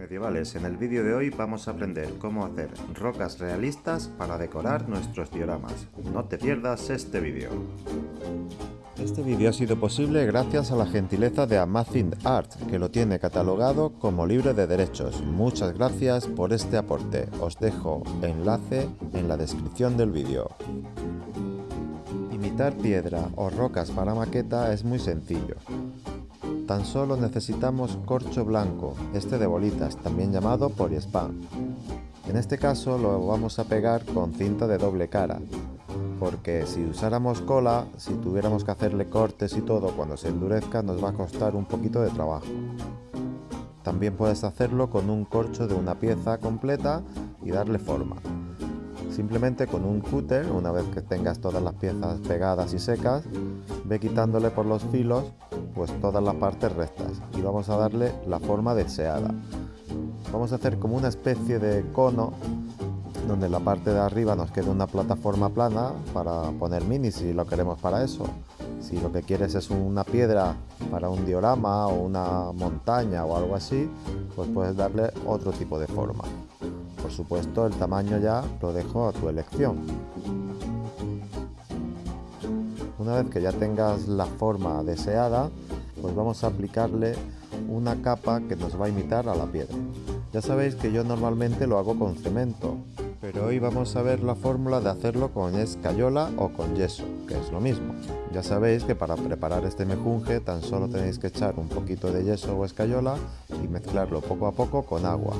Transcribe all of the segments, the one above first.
Medievales, en el vídeo de hoy vamos a aprender cómo hacer rocas realistas para decorar nuestros dioramas. No te pierdas este vídeo. Este vídeo ha sido posible gracias a la gentileza de Amazing Art, que lo tiene catalogado como libre de derechos. Muchas gracias por este aporte. Os dejo enlace en la descripción del vídeo. Imitar piedra o rocas para maqueta es muy sencillo. Tan solo necesitamos corcho blanco, este de bolitas, también llamado poliespán. En este caso lo vamos a pegar con cinta de doble cara, porque si usáramos cola, si tuviéramos que hacerle cortes y todo cuando se endurezca nos va a costar un poquito de trabajo. También puedes hacerlo con un corcho de una pieza completa y darle forma. Simplemente con un cúter, una vez que tengas todas las piezas pegadas y secas, ve quitándole por los filos pues todas las partes rectas y vamos a darle la forma deseada. Vamos a hacer como una especie de cono donde en la parte de arriba nos quede una plataforma plana para poner mini si lo queremos para eso. Si lo que quieres es una piedra para un diorama o una montaña o algo así, pues puedes darle otro tipo de forma. Por supuesto el tamaño ya lo dejo a tu elección. Una vez que ya tengas la forma deseada, pues vamos a aplicarle una capa que nos va a imitar a la piedra. Ya sabéis que yo normalmente lo hago con cemento, pero hoy vamos a ver la fórmula de hacerlo con escayola o con yeso, que es lo mismo. Ya sabéis que para preparar este mejunje tan solo tenéis que echar un poquito de yeso o escayola y mezclarlo poco a poco con agua.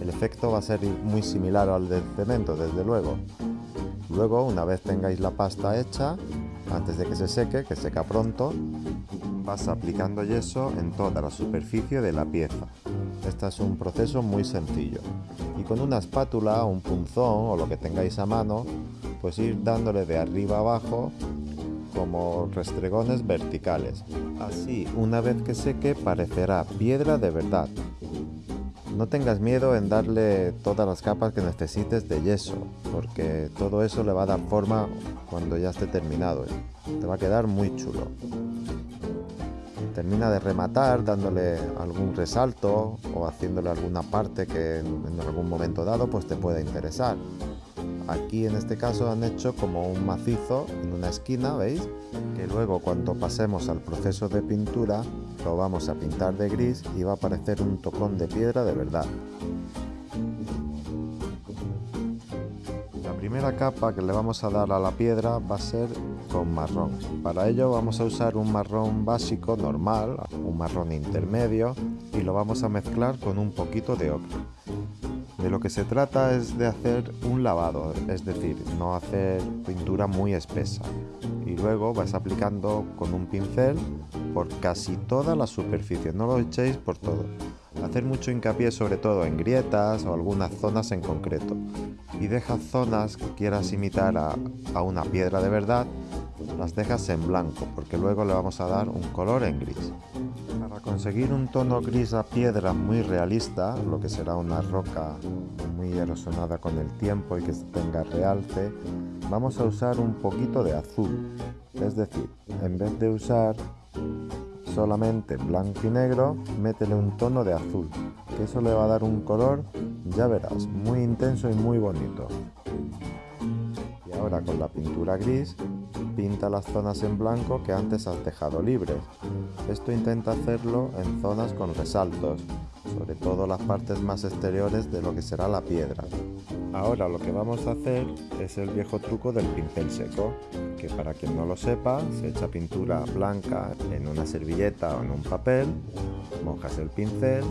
El efecto va a ser muy similar al del cemento, desde luego. Luego, una vez tengáis la pasta hecha, antes de que se seque, que seca pronto, vas aplicando yeso en toda la superficie de la pieza. Este es un proceso muy sencillo. Y con una espátula, un punzón o lo que tengáis a mano, pues ir dándole de arriba abajo como restregones verticales. Así, una vez que seque, parecerá piedra de verdad. No tengas miedo en darle todas las capas que necesites de yeso, porque todo eso le va a dar forma cuando ya esté terminado. Te va a quedar muy chulo termina de rematar dándole algún resalto o haciéndole alguna parte que en algún momento dado pues te pueda interesar. Aquí en este caso han hecho como un macizo en una esquina, ¿veis? Que luego cuando pasemos al proceso de pintura lo vamos a pintar de gris y va a aparecer un tocón de piedra de verdad. primera capa que le vamos a dar a la piedra va a ser con marrón. Para ello vamos a usar un marrón básico normal, un marrón intermedio y lo vamos a mezclar con un poquito de ocre. De lo que se trata es de hacer un lavado, es decir, no hacer pintura muy espesa. Y luego vas aplicando con un pincel por casi toda la superficie, no lo echéis por todo. Hacer mucho hincapié sobre todo en grietas o algunas zonas en concreto. Y deja zonas que quieras imitar a, a una piedra de verdad, las dejas en blanco porque luego le vamos a dar un color en gris. Conseguir un tono gris a piedra muy realista, lo que será una roca muy erosionada con el tiempo y que tenga realce, vamos a usar un poquito de azul. Es decir, en vez de usar solamente blanco y negro, métele un tono de azul, que eso le va a dar un color, ya verás, muy intenso y muy bonito. Y ahora con la pintura gris, pinta las zonas en blanco que antes has dejado libres. Esto intenta hacerlo en zonas con resaltos, sobre todo las partes más exteriores de lo que será la piedra. Ahora lo que vamos a hacer es el viejo truco del pincel seco, que para quien no lo sepa, se echa pintura blanca en una servilleta o en un papel, mojas el pincel,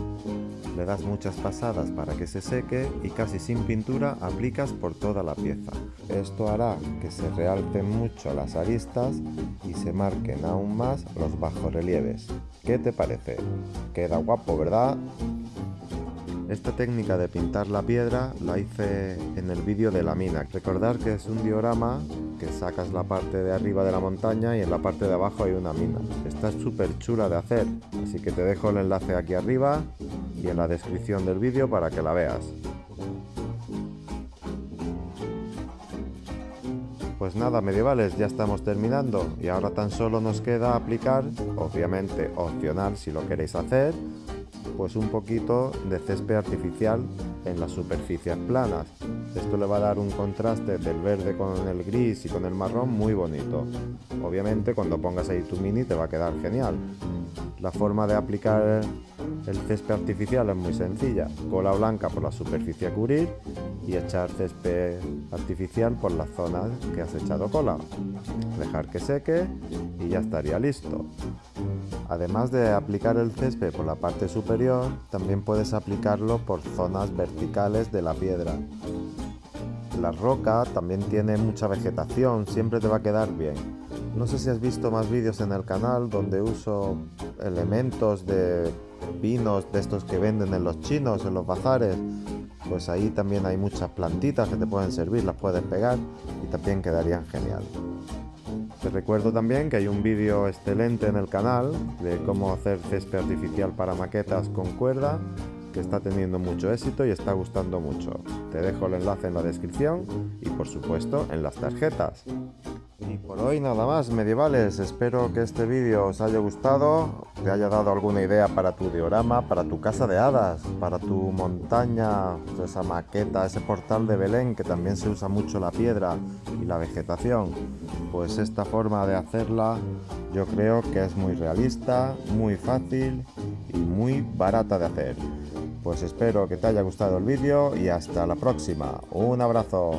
le das muchas pasadas para que se seque y casi sin pintura aplicas por toda la pieza. Esto hará que se realcen mucho las y se marquen aún más los bajorrelieves. ¿Qué te parece? Queda guapo, ¿verdad? Esta técnica de pintar la piedra la hice en el vídeo de la mina. Recordar que es un diorama que sacas la parte de arriba de la montaña y en la parte de abajo hay una mina. Está súper chula de hacer, así que te dejo el enlace aquí arriba y en la descripción del vídeo para que la veas. Pues nada, medievales, ya estamos terminando. Y ahora tan solo nos queda aplicar, obviamente opcional si lo queréis hacer, pues un poquito de césped artificial en las superficies planas. Esto le va a dar un contraste del verde con el gris y con el marrón muy bonito. Obviamente cuando pongas ahí tu mini te va a quedar genial. La forma de aplicar el césped artificial es muy sencilla. Cola blanca por la superficie a cubrir y echar césped artificial por las zonas que has echado cola. Dejar que seque y ya estaría listo. Además de aplicar el césped por la parte superior, también puedes aplicarlo por zonas verticales de la piedra. La roca también tiene mucha vegetación, siempre te va a quedar bien. No sé si has visto más vídeos en el canal donde uso elementos de pinos de estos que venden en los chinos, en los bazares. Pues ahí también hay muchas plantitas que te pueden servir, las puedes pegar y también quedarían genial. Te recuerdo también que hay un vídeo excelente en el canal de cómo hacer césped artificial para maquetas con cuerda que está teniendo mucho éxito y está gustando mucho. Te dejo el enlace en la descripción y por supuesto en las tarjetas. Y por hoy nada más, medievales. Espero que este vídeo os haya gustado, te haya dado alguna idea para tu diorama, para tu casa de hadas, para tu montaña, esa maqueta, ese portal de Belén que también se usa mucho la piedra y la vegetación. Pues esta forma de hacerla yo creo que es muy realista, muy fácil y muy barata de hacer. Pues espero que te haya gustado el vídeo y hasta la próxima. Un abrazo.